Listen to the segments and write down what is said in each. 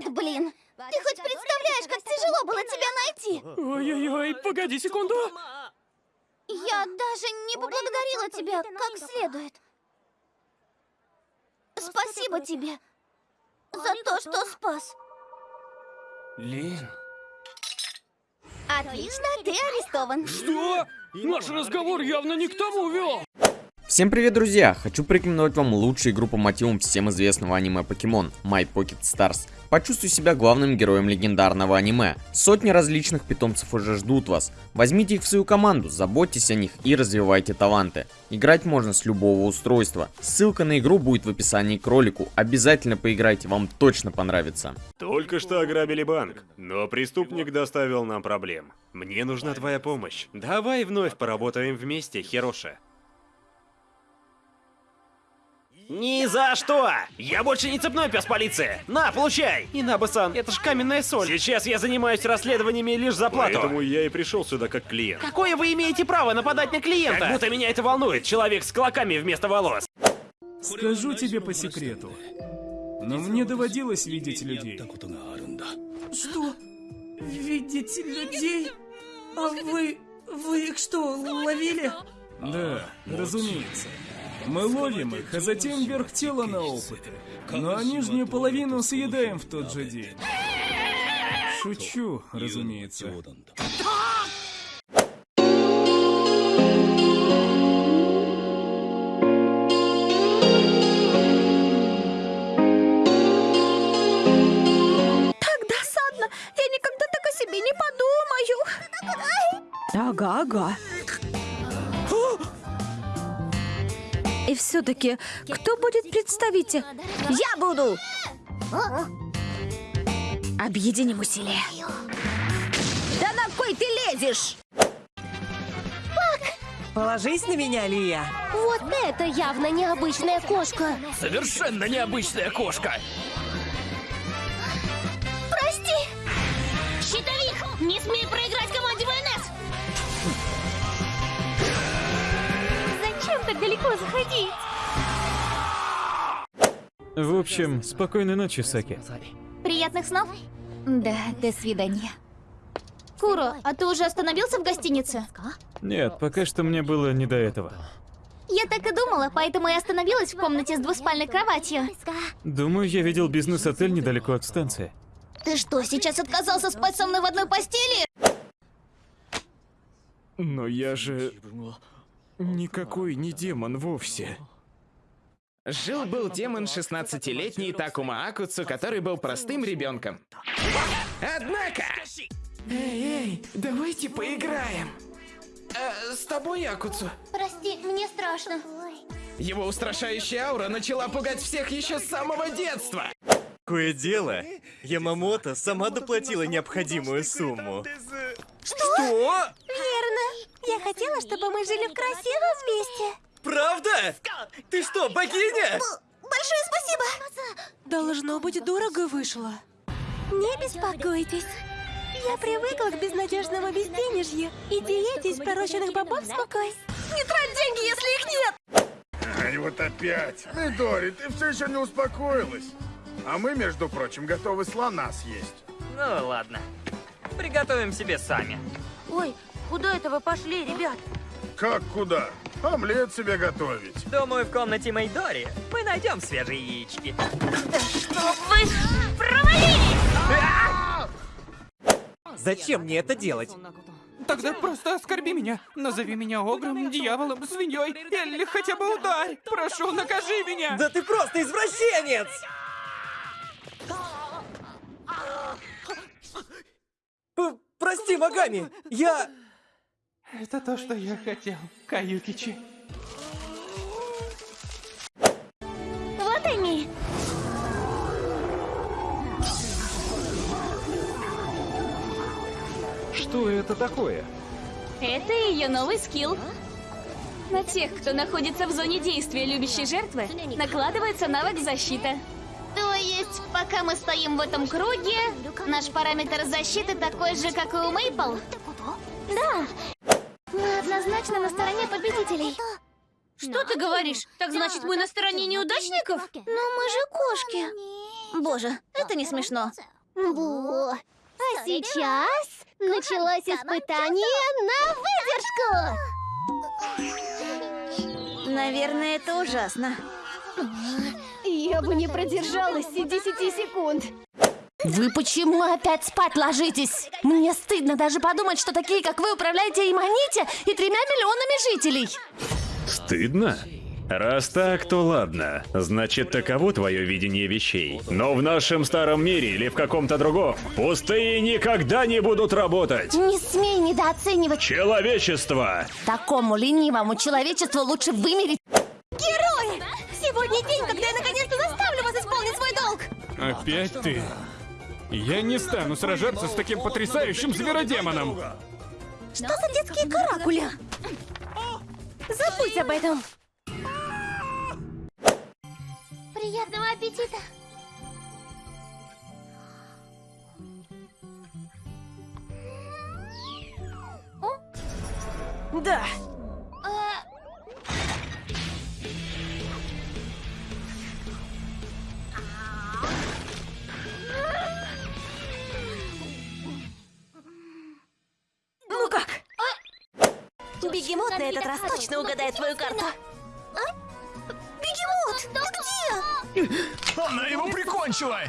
Вот блин! Ты хоть представляешь, как тяжело было тебя найти? Ой-ой-ой, погоди секунду. Я даже не поблагодарила тебя как следует. Спасибо тебе за то, что спас. Лин. Отлично, ты арестован. Что? Наш разговор явно не к тому вел. Всем привет, друзья! Хочу порекомендовать вам лучшую игру по мотивам всем известного аниме Покемон My Pocket Stars. Почувствуй себя главным героем легендарного аниме. Сотни различных питомцев уже ждут вас. Возьмите их в свою команду, заботьтесь о них и развивайте таланты. Играть можно с любого устройства. Ссылка на игру будет в описании к ролику. Обязательно поиграйте, вам точно понравится. Только что ограбили банк, но преступник доставил нам проблем. Мне нужна твоя помощь. Давай вновь поработаем вместе, Хироша. Ни за что! Я больше не цепной пес полиции! На, получай! Инабасан, это ж каменная соль. Сейчас я занимаюсь расследованиями лишь за плату. Поэтому я и пришел сюда как клиент. Какое вы имеете право нападать на клиента? Как будто меня это волнует. Человек с клоками вместо волос. Скажу тебе по секрету. Но мне доводилось видеть людей. Что? Видеть людей? А вы... вы их что, ловили? Да, разумеется. Мы ловим их, а затем вверх тела на опыты. Но нижнюю половину съедаем в тот же день. Шучу, разумеется. Так досадно! Все-таки, кто будет представитель? Я буду! Объединим усилия. Да на кой ты лезешь? Положись на меня, Лия. Вот это явно необычная кошка. Совершенно необычная кошка. Прости! Щитовик, не смей далеко заходить? В общем, спокойной ночи, Саки. Приятных снов? Да, до свидания. Куро, а ты уже остановился в гостинице? Нет, пока что мне было не до этого. Я так и думала, поэтому и остановилась в комнате с двуспальной кроватью. Думаю, я видел бизнес-отель недалеко от станции. Ты что, сейчас отказался спать со мной в одной постели? Но я же... Никакой не демон вовсе. Жил-был демон 16-летний Такума Акуцу, который был простым ребенком. Однако... Эй, эй, давайте поиграем. Э, с тобой, Акуцу. Прости, мне страшно. Его устрашающая аура начала пугать всех еще с самого детства. Кое дело, Ямамото сама доплатила необходимую сумму. Что? Верно. Я хотела, чтобы мы жили в красивом месте. Правда? Ты что, богиня? Большое спасибо. Должно быть, дорого вышло. Не беспокойтесь. Я привыкла к безнадежному безденежью и диете из пророченных бобов спокойсь. Не трать деньги, если их нет! Ай, вот опять. Мидори, ты все еще не успокоилась. А мы, между прочим, готовы слона съесть. Ну ладно. Приготовим себе сами. Ой, куда это вы пошли, ребят? Как куда? Омлет себе готовить. Думаю, в комнате Мейдори мы найдем свежие яички. Зачем мне это делать? Тогда просто оскорби меня. Назови меня огром, дьяволом, свиньей или хотя бы ударь. Прошу, накажи меня. Да ты просто извращенец! Прости, Магами, я... Это то, что я хотел, Каюкичи. Вот они. Что это такое? Это ее новый скилл. На тех, кто находится в зоне действия любящей жертвы, накладывается навык защита. То есть, пока мы стоим в этом круге, наш параметр защиты такой же, как и у Мейпл? Да. Мы однозначно на стороне победителей. Что ты говоришь? Так значит, мы на стороне неудачников? Но мы же кошки. Боже, это не смешно. Во. А сейчас началось испытание на выдержку. Наверное, это ужасно. Я бы не продержалась и 10 секунд. Вы почему опять спать ложитесь? Мне стыдно даже подумать, что такие, как вы, управляете Иманите и тремя миллионами жителей. Стыдно? Раз так, то ладно. Значит, таково твое видение вещей. Но в нашем старом мире или в каком-то другом пустые никогда не будут работать. Не смей недооценивать. Человечество! Такому ленивому человечеству лучше вымереть. Герои! Сегодня день, когда я наконец-то заставлю вас исполнить свой долг. Опять ты? Я не стану сражаться с таким потрясающим зверодемоном. Что за детские каракули? Забудь об этом. Приятного аппетита! Да. Точно угадает твою карту. А? Бегемот, ты где? Она его прикончила!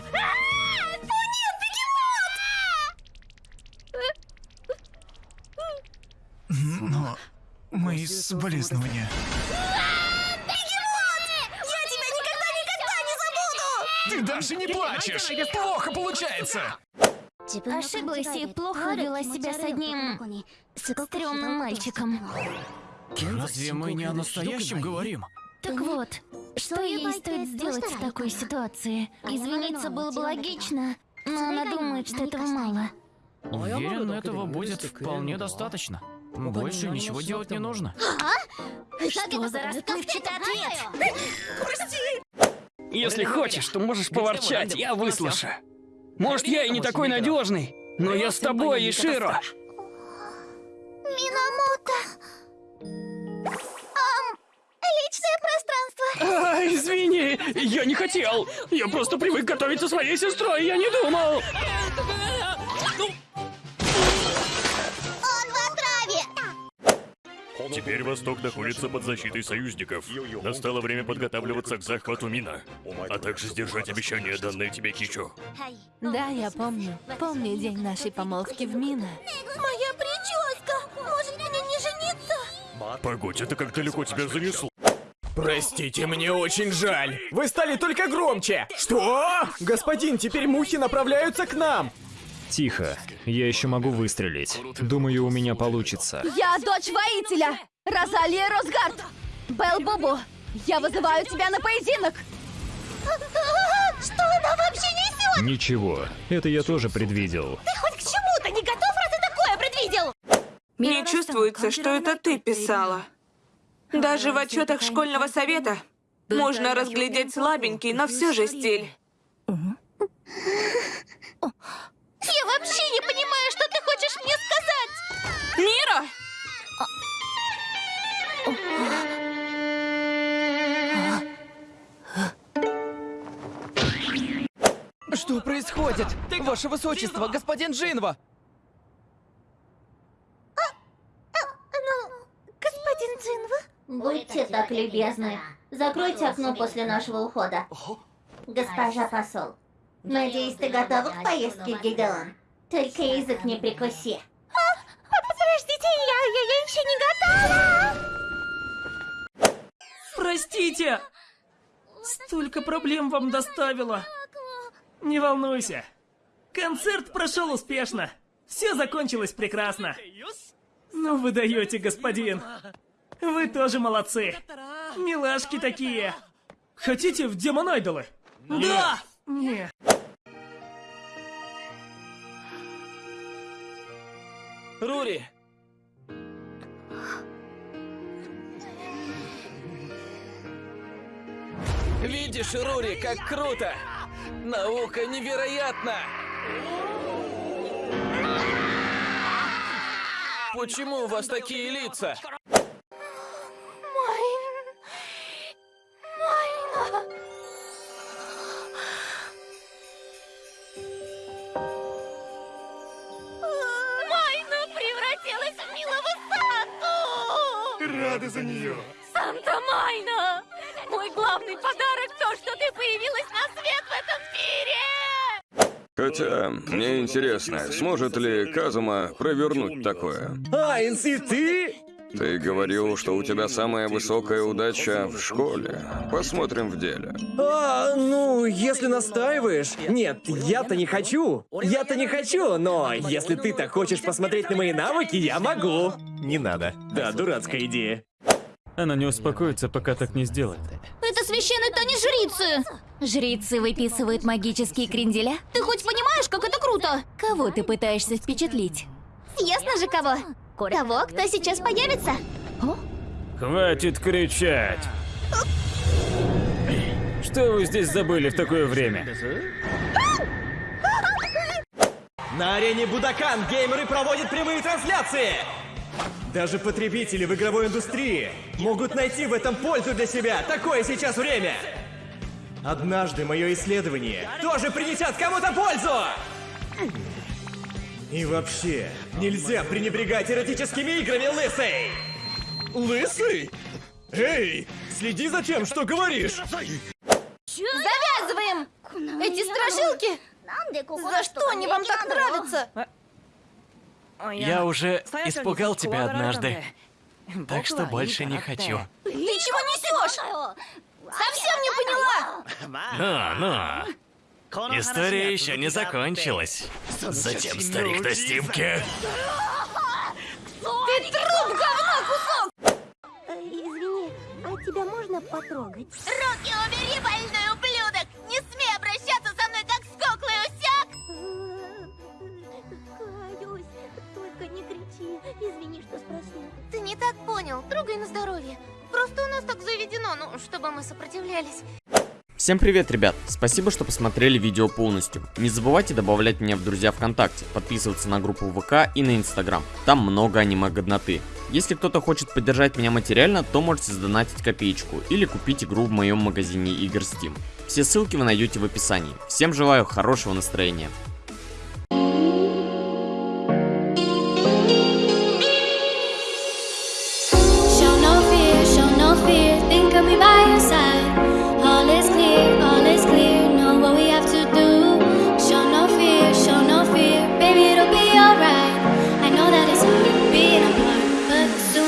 Но мои соболезнования. Я тебя никогда-никогда не забуду! Ты даже не плачешь! Плохо получается! Ошиблась и плохо вела себя с одним стрёмным мальчиком. Разве мы не о настоящем говорим? Так вот, что ей стоит сделать в такой ситуации? Извиниться было бы логично, но она думает, что этого мало. Уверен, этого будет вполне достаточно. Больше ничего делать не нужно. Что за расплывчатый ответ? Если хочешь, то можешь поворчать, я выслушаю. Может, я и не такой надежный, но я с тобой, Иширо. Минамото! Личное пространство! А, извини, я не хотел. Я просто привык готовить со своей сестрой, я не думал. Он в отраве! Теперь Восток находится под защитой союзников. Настало время подготавливаться к захвату Мина, а также сдержать обещание, данное тебе Кичо. Да, я помню. Помню день нашей помолвки в Мина. Моя прическа! Может мне не жениться? Погодь, это как далеко тебя занесло? Простите, мне очень жаль. Вы стали только громче. Что? Господин, теперь мухи направляются к нам. Тихо, я еще могу выстрелить. Думаю, у меня получится. Я дочь воителя! Розалия Росгард! Белл Бубу, я вызываю тебя на поединок! Что она вообще несет? Ничего, это я тоже предвидел. Ты хоть к чему-то не готов, раз ты такое предвидел? Мне чувствуется, что это ты писала. Даже в отчетах школьного совета можно разглядеть слабенький, но все же стиль. Я вообще не понимаю, что ты хочешь мне сказать! Мира! Что происходит? Ваше Высочество, господин Джинва! Господин Джинва? Будьте так любезны. Закройте окно после нашего ухода. Госпожа посол, надеюсь, ты готова к поездке, Гидеон? Только язык не прикуси. Подождите, я, я, я еще не готова! Простите! Столько проблем вам доставила. Не волнуйся. Концерт прошел успешно. Все закончилось прекрасно. Ну вы даете, господин. Вы тоже молодцы. Милашки такие. Хотите в Демон Айдолы? Да! Не. Рури! Видишь, Рури, как круто! Наука невероятна! Почему у вас такие лица? Рады за нее. Санта Майна! Мой главный подарок то, что ты появилась на свет в этом мире! Хотя, мне интересно, сможет ли Казума провернуть такое? Айнс, и ты? Ты говорил, что у тебя самая высокая удача в школе. Посмотрим в деле. А, ну, если настаиваешь. Нет, я-то не хочу. Я-то не хочу, но если ты так хочешь посмотреть на мои навыки, я могу. Не надо. Да, дурацкая идея. Она не успокоится, пока так не сделает. Это священный танец жрицы! Жрицы выписывают магические кренделя? Ты хоть понимаешь, как это круто? Кого ты пытаешься впечатлить? Ясно же кого? Того, кто сейчас появится. Хватит кричать! Что вы здесь забыли в такое время? На арене Будакан геймеры проводят прямые трансляции. Даже потребители в игровой индустрии могут найти в этом пользу для себя. Такое сейчас время. Однажды мое исследование тоже принесет кому-то пользу. И вообще, нельзя пренебрегать эротическими играми, лысый! Лысый? Эй, следи за тем, что говоришь! Страшилки! За что они вам так нравятся? Я уже испугал тебя однажды. Так что больше не хочу. Ты чего несешь? Совсем не поняла! Ну, ну. История еще не закончилась. Затем старик на стимке. Ты труп, говно, кусок! Извини, а тебя можно потрогать? Руки убери, больной ублюдок! Так понял, трогай на здоровье. Просто у нас так заведено, ну, чтобы мы сопротивлялись. Всем привет, ребят! Спасибо, что посмотрели видео полностью. Не забывайте добавлять меня в друзья ВКонтакте, подписываться на группу ВК и на Инстаграм. Там много аниме-годноты. Если кто-то хочет поддержать меня материально, то можете сдонатить копеечку или купить игру в моем магазине игр Steam. Все ссылки вы найдете в описании. Всем желаю хорошего настроения.